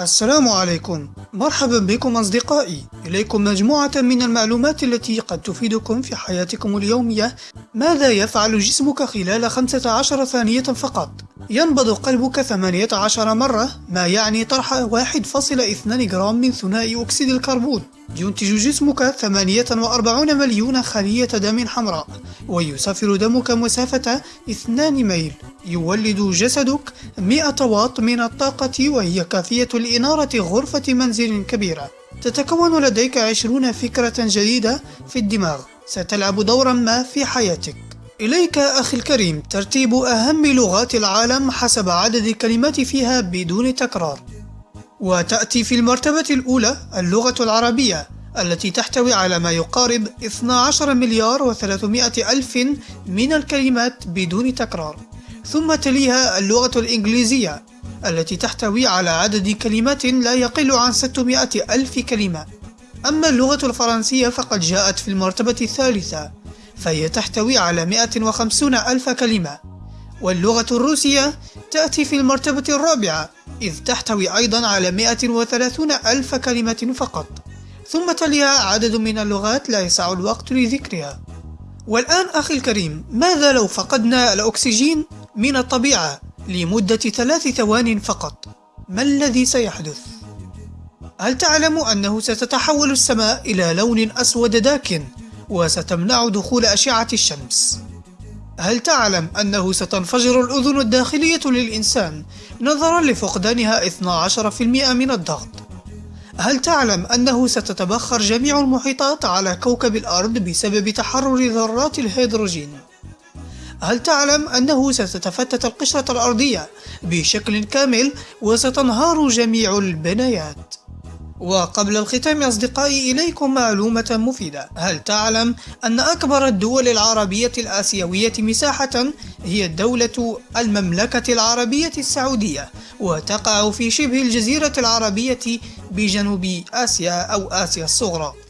السلام عليكم. مرحبا بكم أصدقائي. إليكم مجموعة من المعلومات التي قد تفيدكم في حياتكم اليومية. ماذا يفعل جسمك خلال 15 ثانية فقط؟ ينبض قلبك 18 مرة ما يعني طرح 1.2 جرام من ثنائي أكسيد الكربون. ينتج جسمك 48 مليون خلية دم حمراء ويسافر دمك مسافة 2 ميل. يولد جسدك 100 واط من الطاقة وهي كافية لإنارة غرفة منزل كبيرة. تتكون لديك 20 فكرة جديدة في الدماغ. ستلعب دورا ما في حياتك. إليك أخي الكريم ترتيب أهم لغات العالم حسب عدد الكلمات فيها بدون تكرار. وتأتي في المرتبة الأولى اللغة العربية التي تحتوي على ما يقارب 12 مليار و300 ألف من الكلمات بدون تكرار. ثم تليها اللغة الإنجليزية التي تحتوي على عدد كلمات لا يقل عن 600 ألف كلمة. أما اللغة الفرنسية فقد جاءت في المرتبة الثالثة فهي تحتوي على 150 ألف كلمة. واللغة الروسية تأتي في المرتبة الرابعة إذ تحتوي أيضا على 130 ألف كلمة فقط. ثم تليها عدد من اللغات لا يسع الوقت لذكرها. والآن أخي الكريم ماذا لو فقدنا الأكسجين من الطبيعة لمدة ثلاث ثوان فقط؟ ما الذي سيحدث؟ هل تعلم أنه ستتحول السماء إلى لون أسود داكن؟ وستمنع دخول أشعة الشمس؟ هل تعلم أنه ستنفجر الأذن الداخلية للإنسان نظرا لفقدانها 12% من الضغط؟ هل تعلم أنه ستتبخر جميع المحيطات على كوكب الأرض بسبب تحرر ذرات الهيدروجين؟ هل تعلم أنه ستتفتت القشرة الأرضية بشكل كامل وستنهار جميع البنايات؟ وقبل الختام أصدقائي إليكم معلومة مفيدة. هل تعلم أن أكبر الدول العربية الآسيوية مساحة هي الدولة المملكة العربية السعودية وتقع في شبه الجزيرة العربية بجنوب آسيا أو آسيا الصغرى؟